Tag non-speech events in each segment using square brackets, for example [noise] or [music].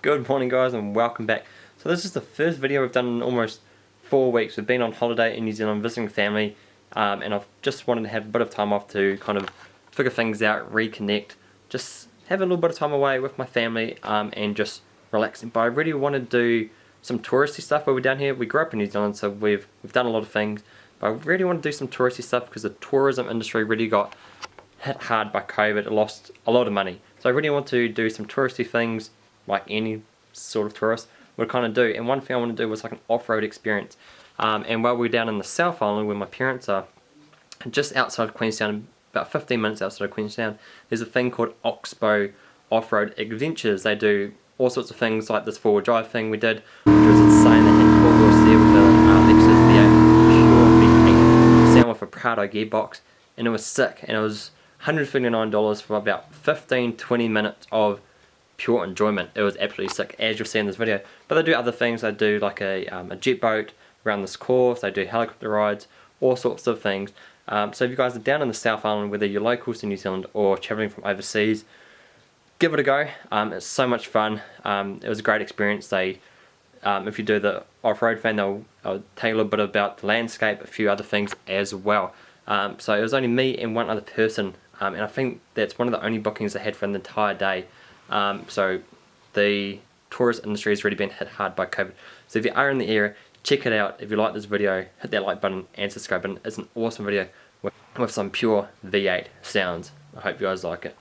Good morning guys and welcome back. So this is the first video we've done in almost four weeks. We've been on holiday in New Zealand visiting family um, and I've just wanted to have a bit of time off to kind of figure things out, reconnect, just have a little bit of time away with my family um, and just relaxing. But I really want to do some touristy stuff while we're down here. We grew up in New Zealand so we've, we've done a lot of things but I really want to do some touristy stuff because the tourism industry really got hit hard by COVID. It lost a lot of money. So I really want to do some touristy things like any sort of tourist would kind of do. And one thing I want to do was like an off-road experience. Um, and while we're down in the South Island where my parents are, just outside of Queenstown, about 15 minutes outside of Queenstown, there's a thing called Oxbow Off-Road Adventures. They do all sorts of things like this four-wheel drive thing we did, which was insane. They had four wheels there with a uh, Lexus V8 pure V8 sound with a Prado gearbox, and it was sick. And it was $159 for about 15-20 minutes of pure enjoyment. It was absolutely sick, as you'll see in this video. But they do other things. They do like a, um, a jet boat around this course. They do helicopter rides, all sorts of things. Um, so if you guys are down in the South Island, whether you're locals to New Zealand or travelling from overseas, give it a go. Um, it's so much fun. Um, it was a great experience. They, um, if you do the off-road thing, they'll, they'll tell you a little bit about the landscape, a few other things as well. Um, so it was only me and one other person, and I think that's one of the only bookings I had for an entire day. Um, so the tourist industry has really been hit hard by COVID. So if you are in the area, check it out. If you like this video, hit that like button and subscribe button. It's an awesome video with, with some pure V8 sounds. I hope you guys like it.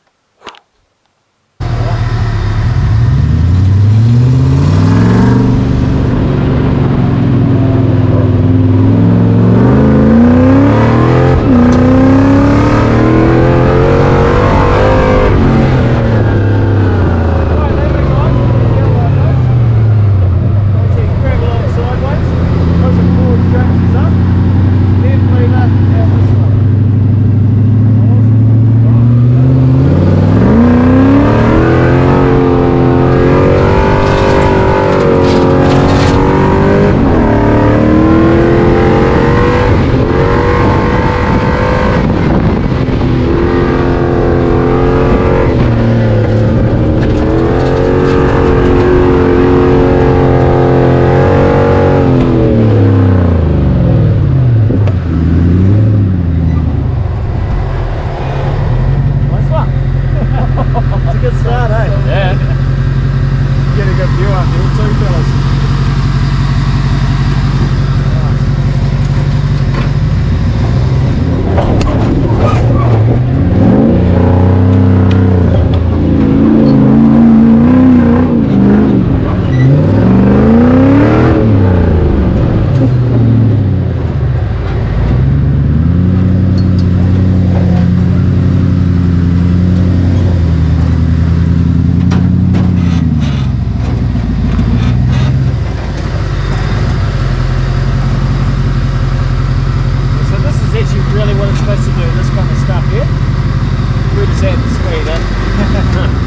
we just head this way then. [laughs]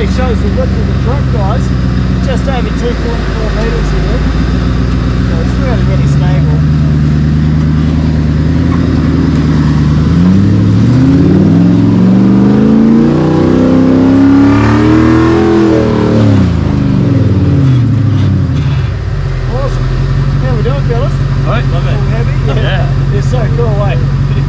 really shows the width of the truck guys just over 2.4 meters here so it's really really stable Awesome. How we doing fellas? Alright, love it. All? Yeah. yeah. It's so cool, eh?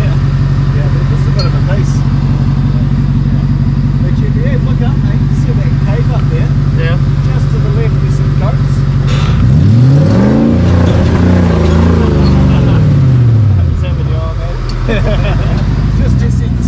Just to see.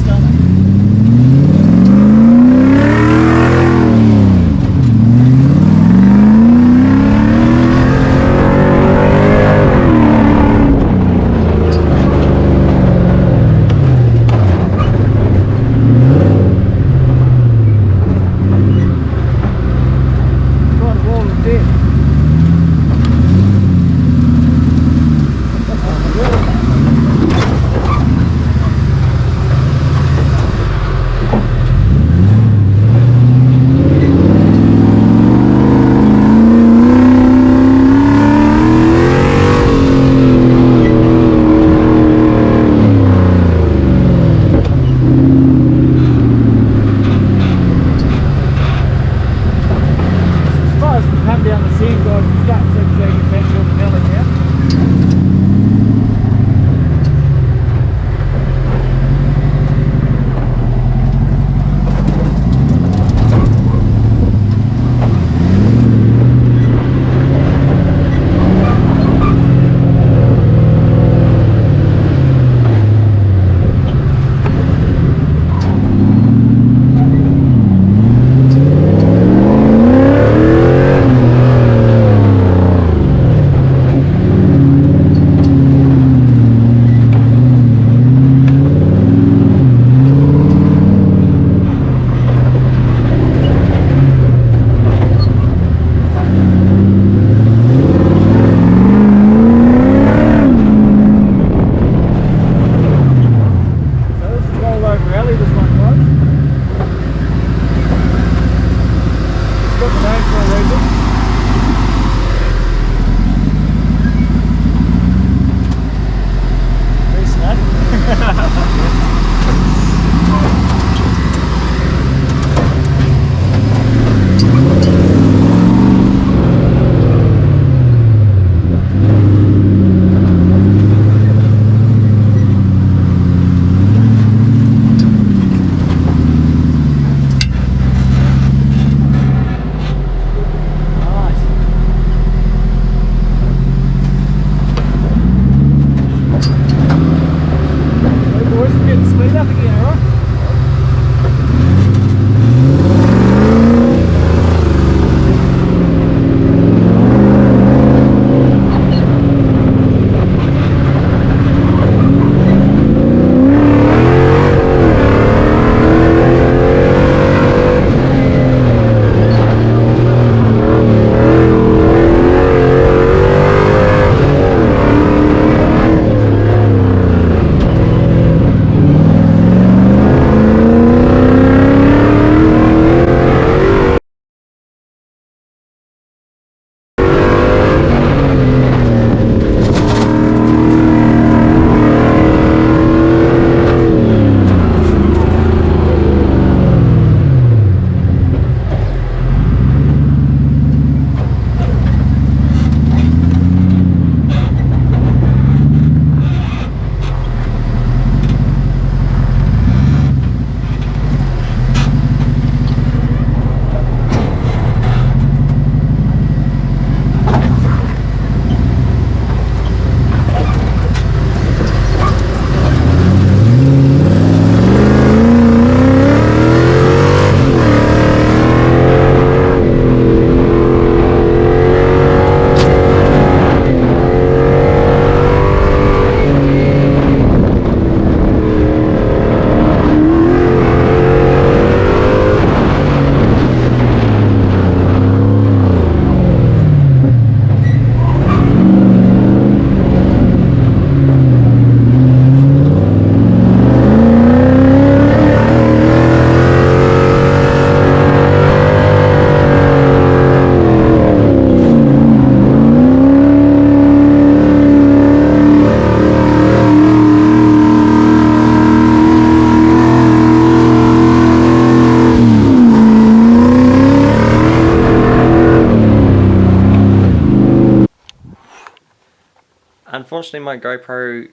Unfortunately my GoPro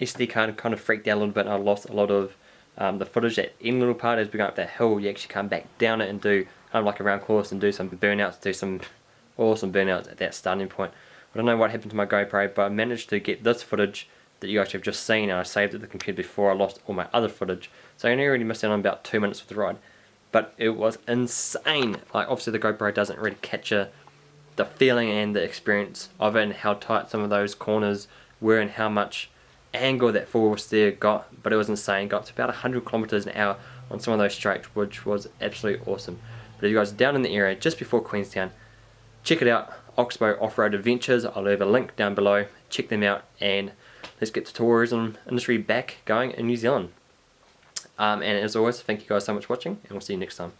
SD card kind of freaked out a little bit and I lost a lot of um, the footage that end little part as we go up that hill you actually come back down it and do kind of like a round course and do some burnouts, do some [laughs] awesome burnouts at that starting point. I don't know what happened to my GoPro but I managed to get this footage that you guys have just seen and I saved it to the computer before I lost all my other footage. So I only really missed out on about two minutes with the ride. But it was insane. Like obviously the GoPro doesn't really capture the feeling and the experience of it and how tight some of those corners were and how much angle that four-wheel steer got but it was insane. Got to about 100 kilometers an hour on some of those straights which was absolutely awesome. But if you guys are down in the area just before Queenstown check it out Oxbow Off-Road Adventures. I'll leave a link down below. Check them out and let's get the tourism industry back going in New Zealand. Um, and as always thank you guys so much for watching and we'll see you next time